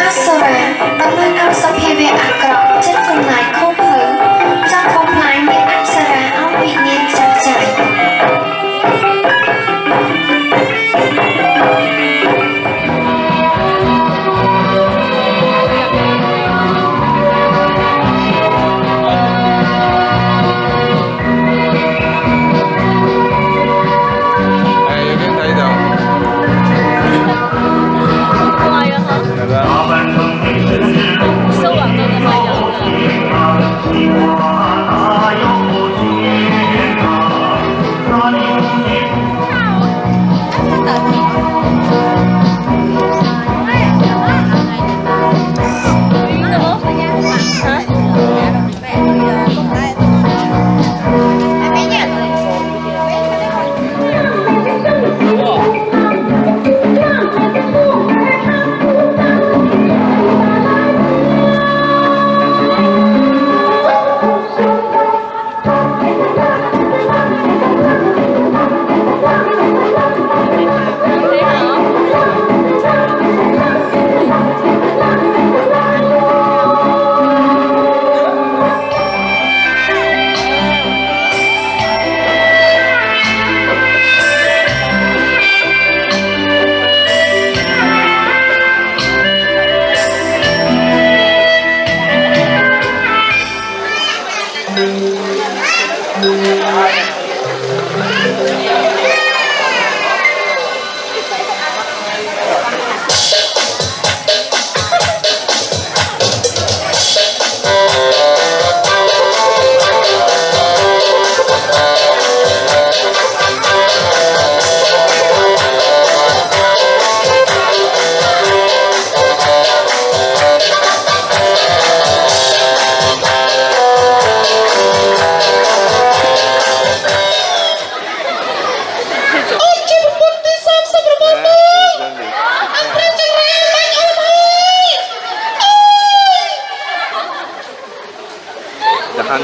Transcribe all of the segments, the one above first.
អាសូរ៉ាតំណាងឲ្យសភាវៈអាក្រក់ចិត្តកំណាយខុស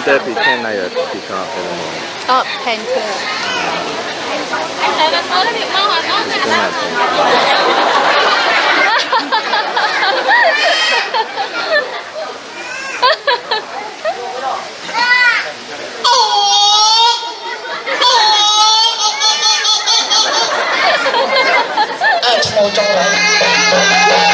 The hunter pretend like a peacock at the moment. 哦，painter。It's gonna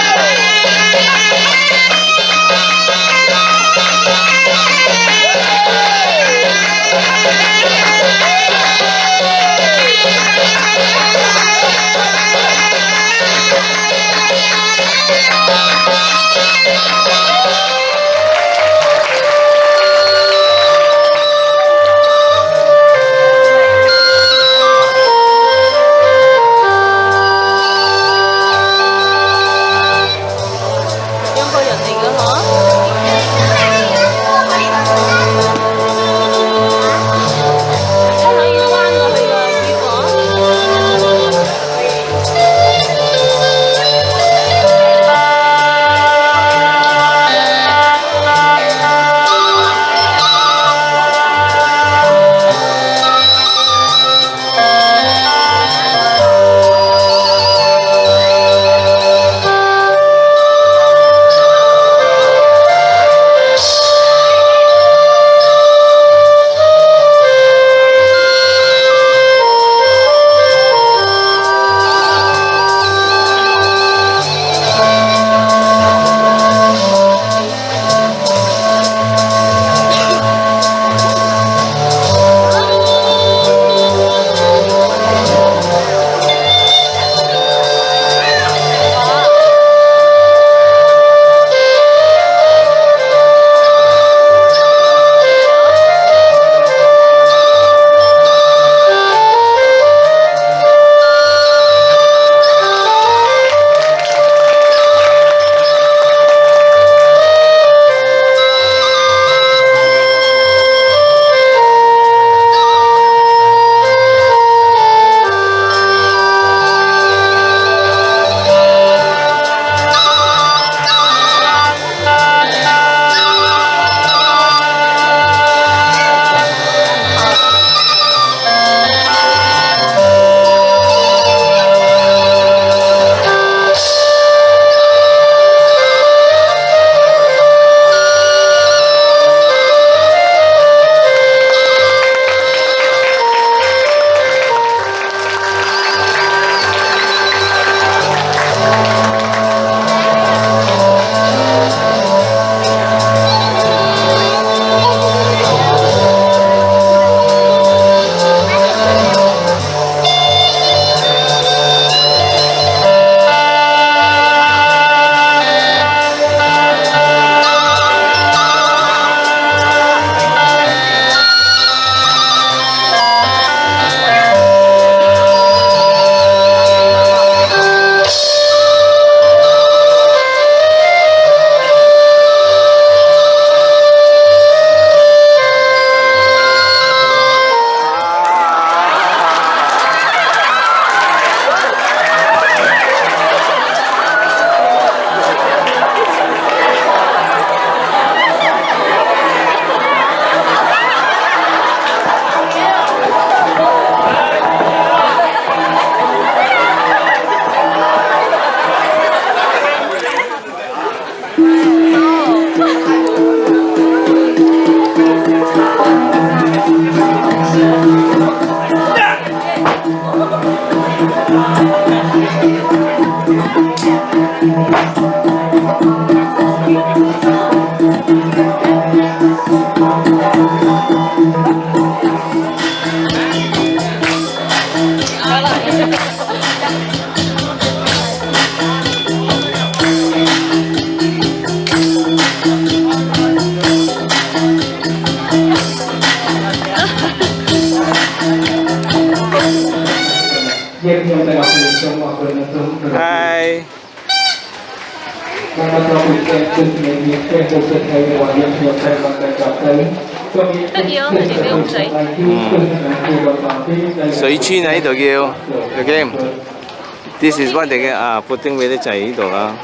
嗨。得，水。村喺呢度叫，叫 game。This is what the 啊，布丁俾啲仔喺度啊。